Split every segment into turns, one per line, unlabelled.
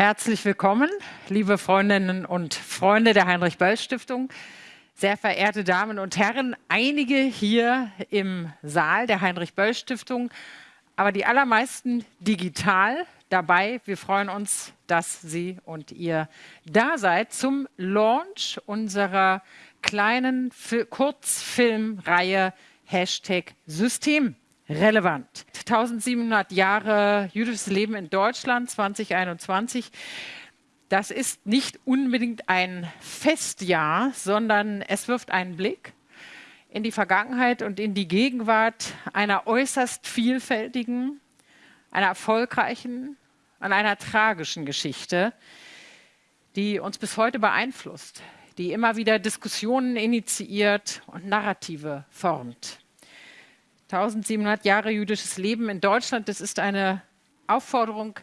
Herzlich willkommen, liebe Freundinnen und Freunde der Heinrich-Böll-Stiftung, sehr verehrte Damen und Herren, einige hier im Saal der Heinrich-Böll-Stiftung, aber die allermeisten digital dabei. Wir freuen uns, dass Sie und ihr da seid zum Launch unserer kleinen Kurzfilmreihe Hashtag System relevant. 1700 Jahre jüdisches Leben in Deutschland 2021. Das ist nicht unbedingt ein Festjahr, sondern es wirft einen Blick in die Vergangenheit und in die Gegenwart einer äußerst vielfältigen, einer erfolgreichen und einer tragischen Geschichte, die uns bis heute beeinflusst, die immer wieder Diskussionen initiiert und Narrative formt. 1700 Jahre jüdisches Leben in Deutschland, das ist eine Aufforderung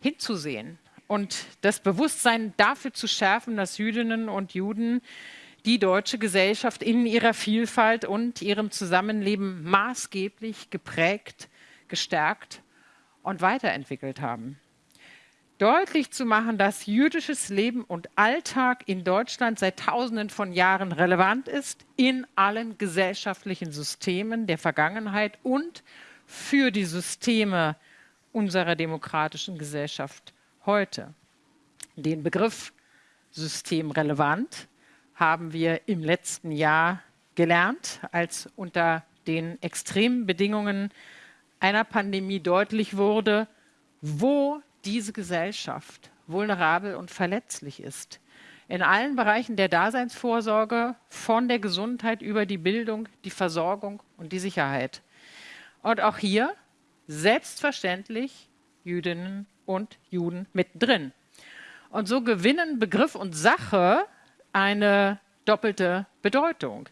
hinzusehen und das Bewusstsein dafür zu schärfen, dass Jüdinnen und Juden die deutsche Gesellschaft in ihrer Vielfalt und ihrem Zusammenleben maßgeblich geprägt, gestärkt und weiterentwickelt haben deutlich zu machen, dass jüdisches Leben und Alltag in Deutschland seit Tausenden von Jahren relevant ist, in allen gesellschaftlichen Systemen der Vergangenheit und für die Systeme unserer demokratischen Gesellschaft heute. Den Begriff systemrelevant haben wir im letzten Jahr gelernt, als unter den extremen Bedingungen einer Pandemie deutlich wurde, wo diese Gesellschaft vulnerabel und verletzlich ist. In allen Bereichen der Daseinsvorsorge, von der Gesundheit über die Bildung, die Versorgung und die Sicherheit. Und auch hier selbstverständlich Jüdinnen und Juden mittendrin. Und so gewinnen Begriff und Sache eine doppelte Bedeutung.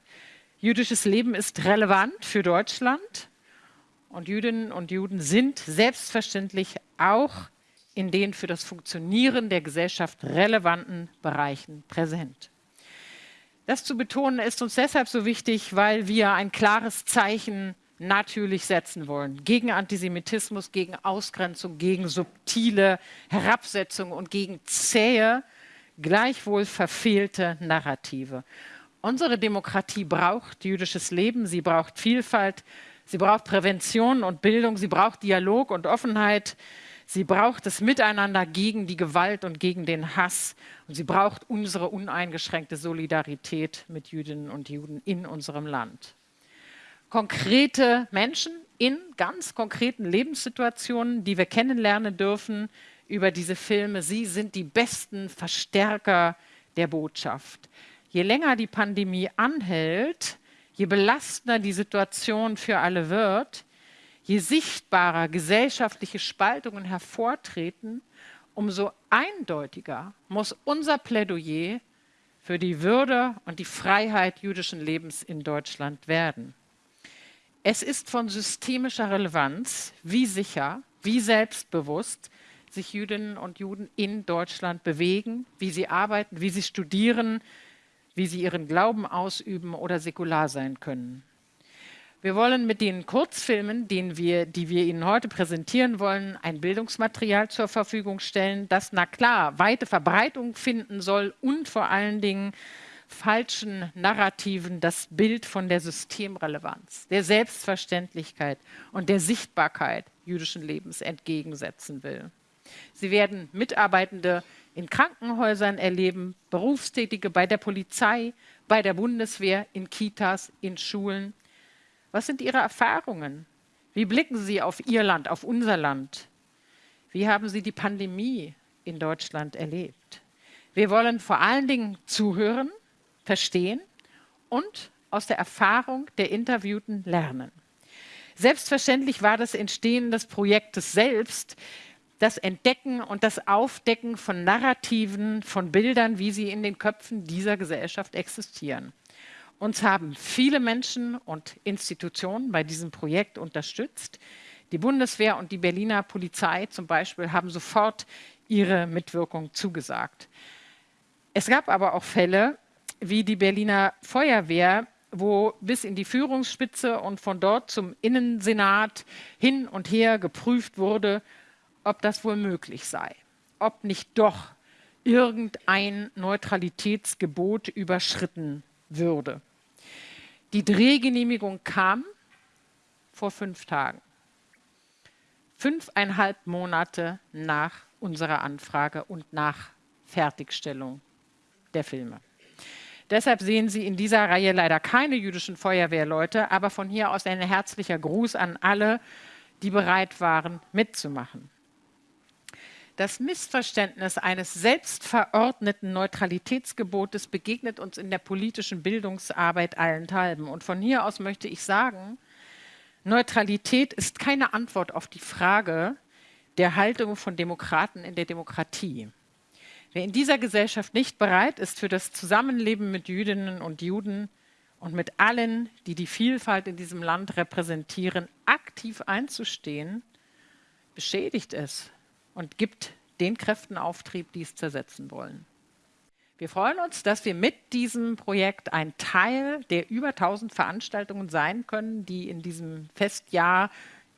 Jüdisches Leben ist relevant für Deutschland und Jüdinnen und Juden sind selbstverständlich auch in den für das Funktionieren der Gesellschaft relevanten Bereichen präsent. Das zu betonen ist uns deshalb so wichtig, weil wir ein klares Zeichen natürlich setzen wollen. Gegen Antisemitismus, gegen Ausgrenzung, gegen subtile Herabsetzung und gegen zähe, gleichwohl verfehlte Narrative. Unsere Demokratie braucht jüdisches Leben, sie braucht Vielfalt, sie braucht Prävention und Bildung, sie braucht Dialog und Offenheit, Sie braucht das Miteinander gegen die Gewalt und gegen den Hass. Und sie braucht unsere uneingeschränkte Solidarität mit Jüdinnen und Juden in unserem Land. Konkrete Menschen in ganz konkreten Lebenssituationen, die wir kennenlernen dürfen über diese Filme. Sie sind die besten Verstärker der Botschaft. Je länger die Pandemie anhält, je belastender die Situation für alle wird, Je sichtbarer gesellschaftliche Spaltungen hervortreten, umso eindeutiger muss unser Plädoyer für die Würde und die Freiheit jüdischen Lebens in Deutschland werden. Es ist von systemischer Relevanz, wie sicher, wie selbstbewusst sich Jüdinnen und Juden in Deutschland bewegen, wie sie arbeiten, wie sie studieren, wie sie ihren Glauben ausüben oder säkular sein können. Wir wollen mit den Kurzfilmen, den wir, die wir Ihnen heute präsentieren wollen, ein Bildungsmaterial zur Verfügung stellen, das, na klar, weite Verbreitung finden soll und vor allen Dingen falschen Narrativen das Bild von der Systemrelevanz, der Selbstverständlichkeit und der Sichtbarkeit jüdischen Lebens entgegensetzen will. Sie werden Mitarbeitende in Krankenhäusern erleben, Berufstätige bei der Polizei, bei der Bundeswehr, in Kitas, in Schulen, was sind Ihre Erfahrungen? Wie blicken Sie auf Ihr Land, auf unser Land? Wie haben Sie die Pandemie in Deutschland erlebt? Wir wollen vor allen Dingen zuhören, verstehen und aus der Erfahrung der Interviewten lernen. Selbstverständlich war das Entstehen des Projektes selbst das Entdecken und das Aufdecken von Narrativen, von Bildern, wie sie in den Köpfen dieser Gesellschaft existieren. Uns haben viele Menschen und Institutionen bei diesem Projekt unterstützt. Die Bundeswehr und die Berliner Polizei zum Beispiel haben sofort ihre Mitwirkung zugesagt. Es gab aber auch Fälle wie die Berliner Feuerwehr, wo bis in die Führungsspitze und von dort zum Innensenat hin und her geprüft wurde, ob das wohl möglich sei. ob nicht doch irgendein Neutralitätsgebot überschritten würde. Die Drehgenehmigung kam vor fünf Tagen, fünfeinhalb Monate nach unserer Anfrage und nach Fertigstellung der Filme. Deshalb sehen Sie in dieser Reihe leider keine jüdischen Feuerwehrleute, aber von hier aus ein herzlicher Gruß an alle, die bereit waren, mitzumachen. Das Missverständnis eines selbstverordneten Neutralitätsgebotes begegnet uns in der politischen Bildungsarbeit allenthalben. Und von hier aus möchte ich sagen, Neutralität ist keine Antwort auf die Frage der Haltung von Demokraten in der Demokratie. Wer in dieser Gesellschaft nicht bereit ist, für das Zusammenleben mit Jüdinnen und Juden und mit allen, die die Vielfalt in diesem Land repräsentieren, aktiv einzustehen, beschädigt es und gibt den Kräften Auftrieb, die es zersetzen wollen. Wir freuen uns, dass wir mit diesem Projekt ein Teil der über 1000 Veranstaltungen sein können, die in diesem Festjahr,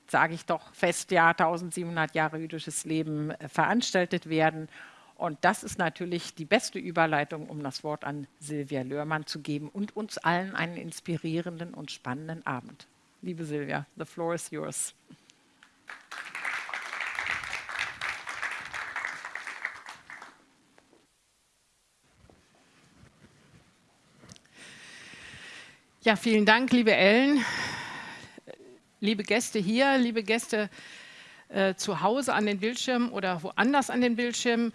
sage ich doch, Festjahr 1700 Jahre jüdisches Leben äh, veranstaltet werden und das ist natürlich die beste Überleitung, um das Wort an Silvia Löhrmann zu geben und uns allen einen inspirierenden und spannenden Abend. Liebe Silvia, the floor is yours.
Ja, vielen Dank, liebe Ellen, liebe Gäste hier, liebe Gäste äh, zu Hause an den Bildschirmen oder woanders an den Bildschirmen.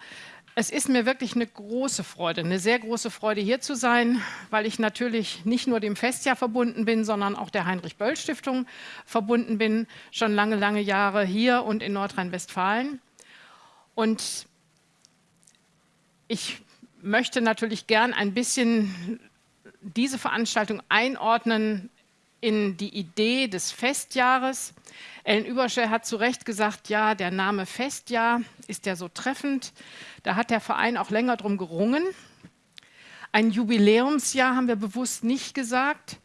Es ist mir wirklich eine große Freude, eine sehr große Freude hier zu sein, weil ich natürlich nicht nur dem Festjahr verbunden bin, sondern auch der Heinrich-Böll-Stiftung verbunden bin, schon lange, lange Jahre hier und in Nordrhein-Westfalen. Und ich möchte natürlich gern ein bisschen diese Veranstaltung einordnen in die Idee des Festjahres. Ellen Überschär hat zu Recht gesagt, ja, der Name Festjahr ist ja so treffend. Da hat der Verein auch länger drum gerungen. Ein Jubiläumsjahr haben wir bewusst nicht gesagt.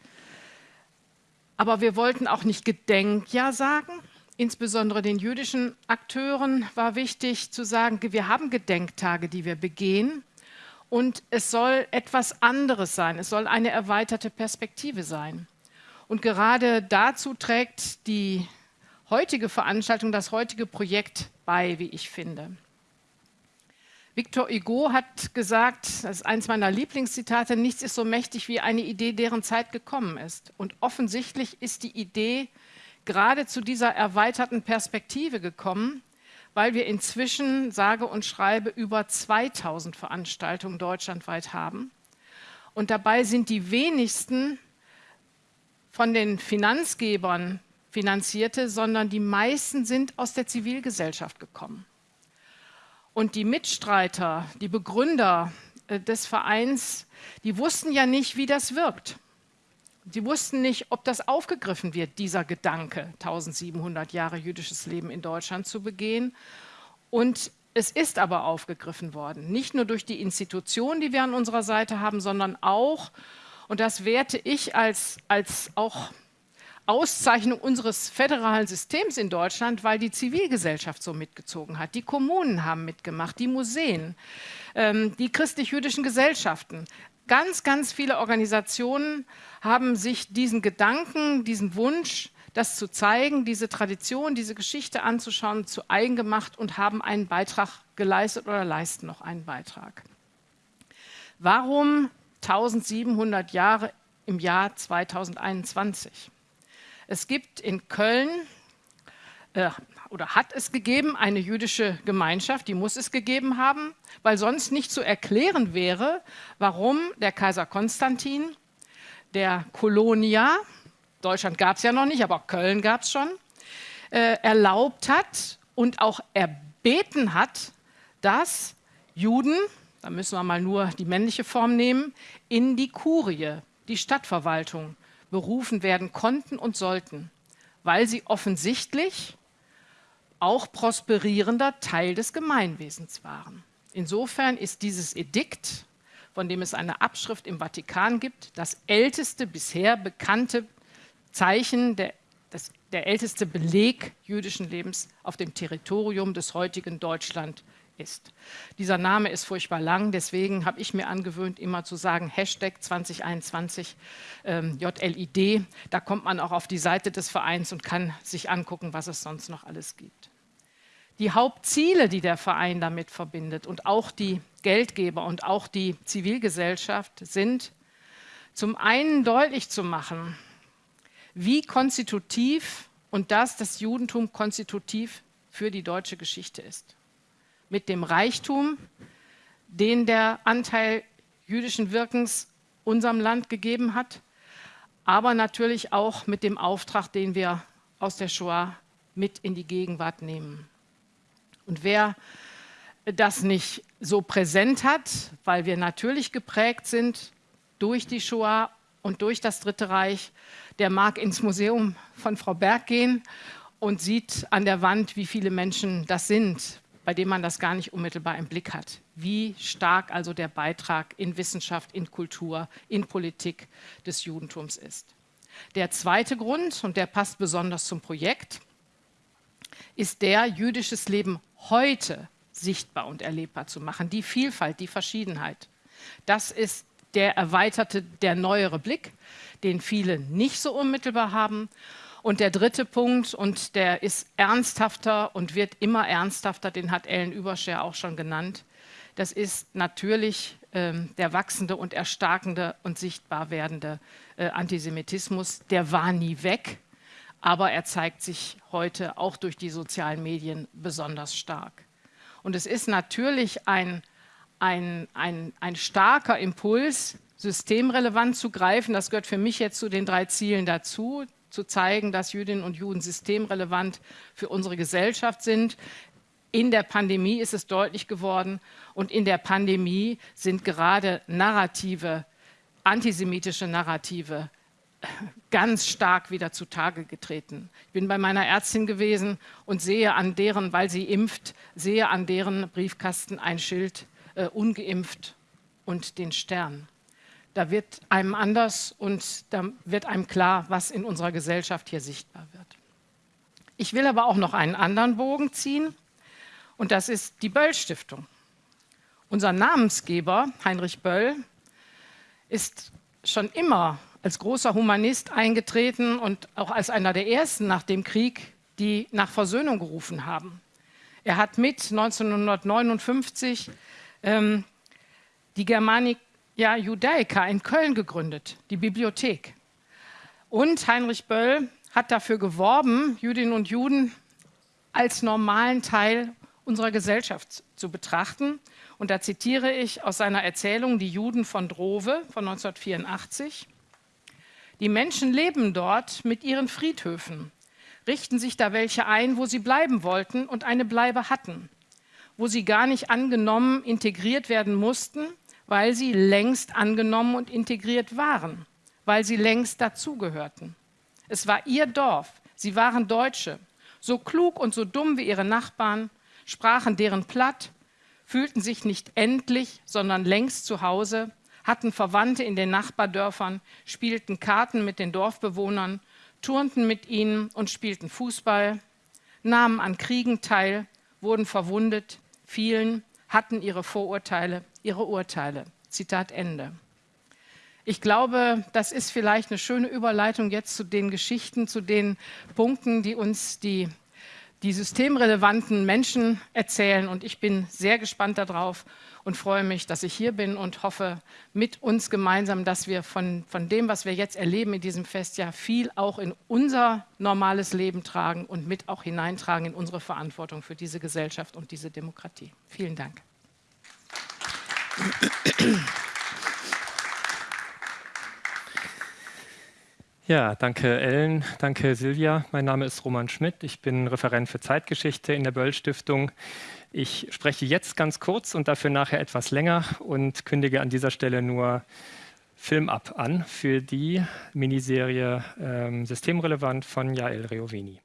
Aber wir wollten auch nicht Gedenkjahr sagen. Insbesondere den jüdischen Akteuren war wichtig zu sagen, wir haben Gedenktage, die wir begehen. Und es soll etwas anderes sein. Es soll eine erweiterte Perspektive sein. Und gerade dazu trägt die heutige Veranstaltung, das heutige Projekt bei, wie ich finde. Victor Hugo hat gesagt, das ist eines meiner Lieblingszitate, nichts ist so mächtig wie eine Idee, deren Zeit gekommen ist. Und offensichtlich ist die Idee gerade zu dieser erweiterten Perspektive gekommen, weil wir inzwischen, sage und schreibe, über 2000 Veranstaltungen deutschlandweit haben. Und dabei sind die wenigsten von den Finanzgebern finanzierte, sondern die meisten sind aus der Zivilgesellschaft gekommen. Und die Mitstreiter, die Begründer äh, des Vereins, die wussten ja nicht, wie das wirkt. Sie wussten nicht, ob das aufgegriffen wird, dieser Gedanke, 1700 Jahre jüdisches Leben in Deutschland zu begehen. Und es ist aber aufgegriffen worden, nicht nur durch die Institutionen, die wir an unserer Seite haben, sondern auch, und das werte ich als, als auch Auszeichnung unseres föderalen Systems in Deutschland, weil die Zivilgesellschaft so mitgezogen hat. Die Kommunen haben mitgemacht, die Museen, ähm, die christlich-jüdischen Gesellschaften. Ganz, ganz viele Organisationen haben sich diesen Gedanken, diesen Wunsch, das zu zeigen, diese Tradition, diese Geschichte anzuschauen, zu eigen gemacht und haben einen Beitrag geleistet oder leisten noch einen Beitrag. Warum 1700 Jahre im Jahr 2021? Es gibt in Köln, äh, oder hat es gegeben, eine jüdische Gemeinschaft, die muss es gegeben haben, weil sonst nicht zu erklären wäre, warum der Kaiser Konstantin der Kolonia, Deutschland gab es ja noch nicht, aber Köln gab es schon, äh, erlaubt hat und auch erbeten hat, dass Juden, da müssen wir mal nur die männliche Form nehmen, in die Kurie, die Stadtverwaltung, berufen werden konnten und sollten, weil sie offensichtlich auch prosperierender Teil des Gemeinwesens waren. Insofern ist dieses Edikt, von dem es eine Abschrift im Vatikan gibt, das älteste bisher bekannte Zeichen, der, das, der älteste Beleg jüdischen Lebens auf dem Territorium des heutigen Deutschland ist. Dieser Name ist furchtbar lang, deswegen habe ich mir angewöhnt, immer zu sagen Hashtag 2021 ähm, JLID. Da kommt man auch auf die Seite des Vereins und kann sich angucken, was es sonst noch alles gibt. Die Hauptziele, die der Verein damit verbindet und auch die Geldgeber und auch die Zivilgesellschaft sind, zum einen deutlich zu machen, wie konstitutiv und dass das Judentum konstitutiv für die deutsche Geschichte ist. Mit dem Reichtum, den der Anteil jüdischen Wirkens unserem Land gegeben hat, aber natürlich auch mit dem Auftrag, den wir aus der Shoah mit in die Gegenwart nehmen. Und wer das nicht so präsent hat, weil wir natürlich geprägt sind durch die Shoah und durch das Dritte Reich, der mag ins Museum von Frau Berg gehen und sieht an der Wand, wie viele Menschen das sind, bei denen man das gar nicht unmittelbar im Blick hat. Wie stark also der Beitrag in Wissenschaft, in Kultur, in Politik des Judentums ist. Der zweite Grund, und der passt besonders zum Projekt, ist der, jüdisches Leben heute sichtbar und erlebbar zu machen. Die Vielfalt, die Verschiedenheit. Das ist der erweiterte, der neuere Blick, den viele nicht so unmittelbar haben. Und der dritte Punkt, und der ist ernsthafter und wird immer ernsthafter, den hat Ellen Überscher auch schon genannt, das ist natürlich ähm, der wachsende und erstarkende und sichtbar werdende äh, Antisemitismus. Der war nie weg, aber er zeigt sich heute auch durch die sozialen Medien besonders stark. Und es ist natürlich ein ein, ein, ein starker Impuls, systemrelevant zu greifen. Das gehört für mich jetzt zu den drei Zielen dazu, zu zeigen, dass Jüdinnen und Juden systemrelevant für unsere Gesellschaft sind. In der Pandemie ist es deutlich geworden und in der Pandemie sind gerade Narrative, antisemitische Narrative ganz stark wieder zutage getreten. Ich bin bei meiner Ärztin gewesen und sehe an deren, weil sie impft, sehe an deren Briefkasten ein Schild äh, ungeimpft und den Stern. Da wird einem anders und da wird einem klar, was in unserer Gesellschaft hier sichtbar wird. Ich will aber auch noch einen anderen Bogen ziehen und das ist die Böll-Stiftung. Unser Namensgeber, Heinrich Böll, ist schon immer als großer Humanist eingetreten und auch als einer der ersten nach dem Krieg, die nach Versöhnung gerufen haben. Er hat mit 1959 ähm, die Germanica Judaica in Köln gegründet, die Bibliothek. Und Heinrich Böll hat dafür geworben, Jüdinnen und Juden als normalen Teil unserer Gesellschaft zu betrachten. Und da zitiere ich aus seiner Erzählung Die Juden von Drove von 1984. Die Menschen leben dort mit ihren Friedhöfen, richten sich da welche ein, wo sie bleiben wollten und eine Bleibe hatten wo sie gar nicht angenommen, integriert werden mussten, weil sie längst angenommen und integriert waren, weil sie längst dazugehörten. Es war ihr Dorf, sie waren Deutsche, so klug und so dumm wie ihre Nachbarn, sprachen deren platt, fühlten sich nicht endlich, sondern längst zu Hause, hatten Verwandte in den Nachbardörfern, spielten Karten mit den Dorfbewohnern, turnten mit ihnen und spielten Fußball, nahmen an Kriegen teil, wurden verwundet, Vielen hatten ihre Vorurteile, ihre Urteile. Zitat Ende. Ich glaube, das ist vielleicht eine schöne Überleitung jetzt zu den Geschichten, zu den Punkten, die uns die die systemrelevanten Menschen erzählen. Und ich bin sehr gespannt darauf und freue mich, dass ich hier bin und hoffe mit uns gemeinsam, dass wir von, von dem, was wir jetzt erleben in diesem Festjahr, viel auch in unser normales Leben tragen und mit auch hineintragen in unsere Verantwortung für diese Gesellschaft und diese Demokratie. Vielen Dank.
Ja, danke Ellen, danke Silvia. Mein Name ist Roman Schmidt. Ich bin Referent für Zeitgeschichte in der Böll Stiftung. Ich spreche jetzt ganz kurz und dafür nachher etwas länger und kündige an dieser Stelle nur Film ab an für die Miniserie ähm, Systemrelevant von Jael Reoveni.